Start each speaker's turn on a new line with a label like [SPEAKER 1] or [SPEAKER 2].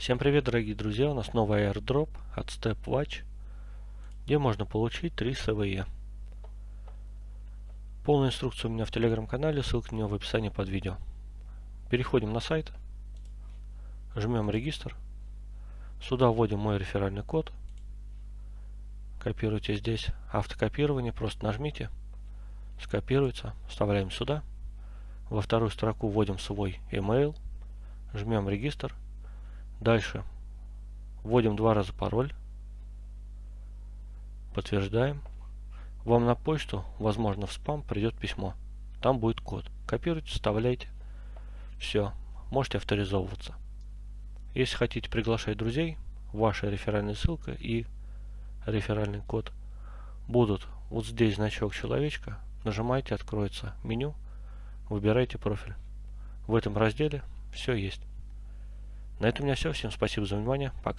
[SPEAKER 1] Всем привет, дорогие друзья! У нас новый airdrop от StepWatch, где можно получить 3 СВЕ. Полную инструкцию у меня в телеграм-канале, ссылка на него в описании под видео. Переходим на сайт, жмем регистр, сюда вводим мой реферальный код, копируйте здесь автокопирование, просто нажмите, скопируется, вставляем сюда, во вторую строку вводим свой email, жмем регистр, Дальше вводим два раза пароль. Подтверждаем. Вам на почту, возможно в спам, придет письмо. Там будет код. Копируйте, вставляйте. Все. Можете авторизовываться. Если хотите приглашать друзей, ваша реферальная ссылка и реферальный код будут вот здесь значок человечка. Нажимаете, откроется меню. Выбирайте профиль. В этом разделе все есть. На этом у меня все. Всем спасибо за внимание. Пока.